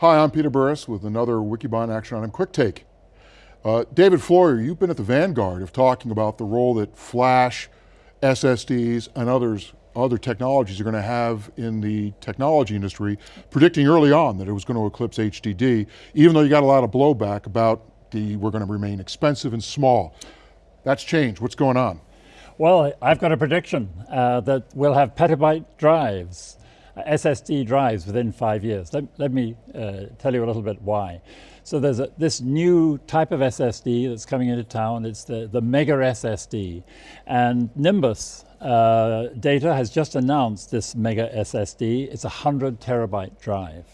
Hi, I'm Peter Burris with another Wikibon Action Item Quick Take. Uh, David Floyer, you've been at the vanguard of talking about the role that flash, SSDs, and others, other technologies are going to have in the technology industry, predicting early on that it was going to eclipse HDD, even though you got a lot of blowback about the, we're going to remain expensive and small. That's changed, what's going on? Well, I've got a prediction uh, that we'll have petabyte drives, SSD drives within five years. Let, let me uh, tell you a little bit why. So there's a, this new type of SSD that's coming into town. It's the, the Mega SSD. And Nimbus uh, Data has just announced this Mega SSD. It's a 100 terabyte drive.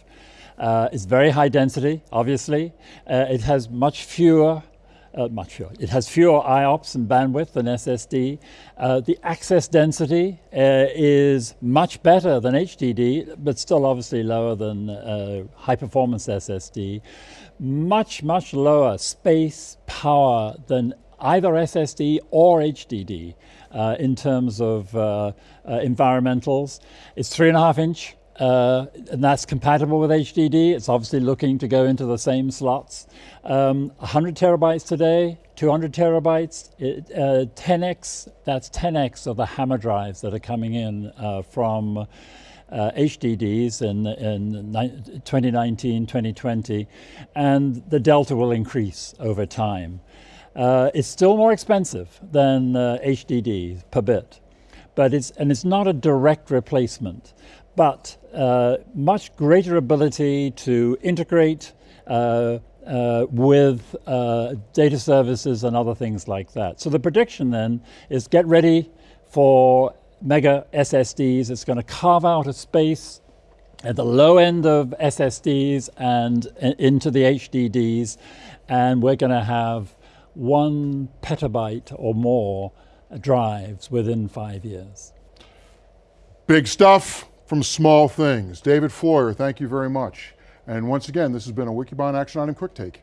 Uh, it's very high density, obviously. Uh, it has much fewer uh, much fewer. It has fewer IOPS and bandwidth than SSD. Uh, the access density uh, is much better than HDD, but still obviously lower than uh, high performance SSD. Much, much lower space, power than either SSD or HDD uh, in terms of uh, environmentals. It's three and a half inch uh, and that's compatible with HDD. It's obviously looking to go into the same slots. Um, 100 terabytes today, 200 terabytes, it, uh, 10x, that's 10x of the HAMR drives that are coming in uh, from uh, HDDs in, in 2019, 2020, and the delta will increase over time. Uh, it's still more expensive than HDD uh, per bit, but it's, and it's not a direct replacement but uh, much greater ability to integrate uh, uh, with uh, data services and other things like that. So the prediction then is get ready for mega SSDs. It's going to carve out a space at the low end of SSDs and into the HDDs, and we're going to have one petabyte or more drives within five years. Big stuff from small things. David Floyer, thank you very much. And once again, this has been a Wikibon Action Item Quick Take.